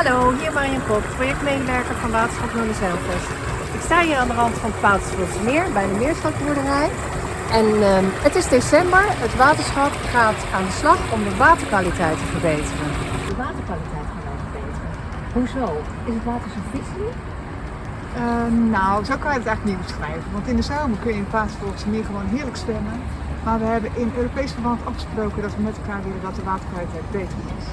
Hallo, hier Marjan Kok, projectmedewerker van Waterschap Noorderzeilvest. Ik sta hier aan de rand van het Meer bij de Meerschapsboerderij. En ehm, het is december. Het waterschap gaat aan de slag om de waterkwaliteit te verbeteren. De waterkwaliteit gaan wij verbeteren. Hoezo? Is het water zo vies nu? Eh, nou, zo kan je het eigenlijk niet beschrijven. Want in de zomer kun je in het Meer gewoon heerlijk zwemmen. Maar we hebben in Europees verband afgesproken dat we met elkaar willen dat de waterkwaliteit beter is.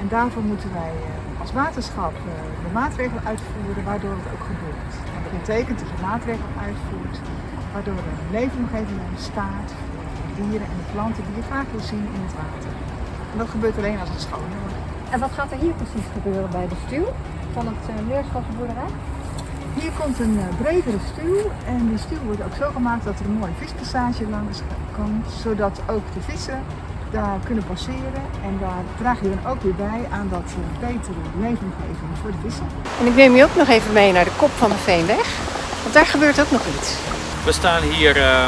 En daarvoor moeten wij eh, als waterschap eh, de maatregelen uitvoeren waardoor het ook gebeurt. En dat betekent dat je maatregelen uitvoert waardoor er een leefomgeving ontstaat voor de dieren en de planten die je vaak wil zien in het water. En dat gebeurt alleen als het schoon wordt. En wat gaat er hier precies gebeuren bij de stuw van het uh, Meerschapsboerderij? Hier komt een uh, bredere stuw en die stuw wordt ook zo gemaakt dat er een mooie vispassage langs komt, zodat ook de vissen daar kunnen passeren. En daar draag je dan ook weer bij aan dat uh, betere leefomgeving voor de vissen. En ik neem je ook nog even mee naar de kop van de Veenweg, want daar gebeurt ook nog iets. We staan hier uh,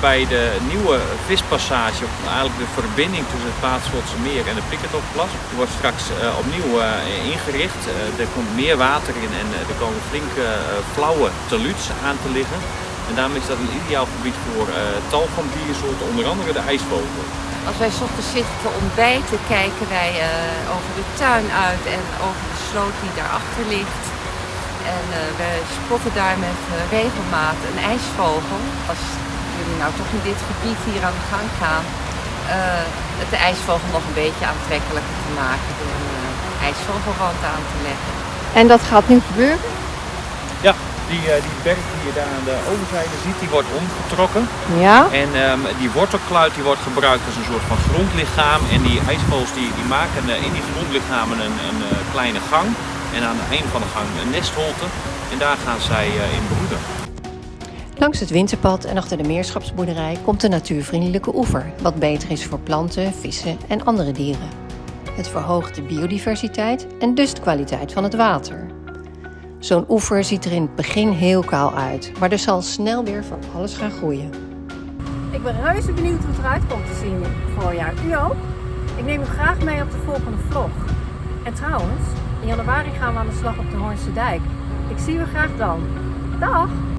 bij de nieuwe vispassage, eigenlijk de verbinding tussen het Paterswoldse Meer en de Piketoplas. Die wordt straks uh, opnieuw uh, ingericht. er komt meer water in en er komen flinke flauwe taluds aan te liggen. En daarom is dat een ideaal gebied voor tal van diersoorten, onder andere de ijsvogel. Als wij ochtends zitten te ontbijten, kijken wij over de tuin uit en over de sloot die daarachter ligt. En uh, we spotten daar met uh, regelmaat een ijsvogel. Als jullie nou toch in dit gebied hier aan de gang gaan, uh, het de ijsvogel nog een beetje aantrekkelijker te maken door een ijsvogelrand aan te leggen. En dat gaat nu gebeuren? Ja, die, die berg die je daar aan de overzijde ziet, die wordt omgetrokken. Ja. En um, die wortelkluit die wordt gebruikt als een soort van grondlichaam. En die ijsvogels die, die maken in die grondlichamen een, een kleine gang. En aan het einde van de gang een nestholte. En daar gaan zij in broeden. Langs het winterpad en achter de meerschapsboerderij komt een natuurvriendelijke oever, wat beter is voor planten, vissen en andere dieren. Het verhoogt de biodiversiteit en dus de kwaliteit van het water. Zo'n oever ziet er in het begin heel kaal uit, maar er zal snel weer van alles gaan groeien. Ik ben reuze benieuwd hoe het eruit komt te zien voorjaar. U ook? Ik neem u graag mee op de volgende vlog. En trouwens, in januari gaan we aan de slag op de Hoornse Dijk. Ik zie u graag dan. Dag!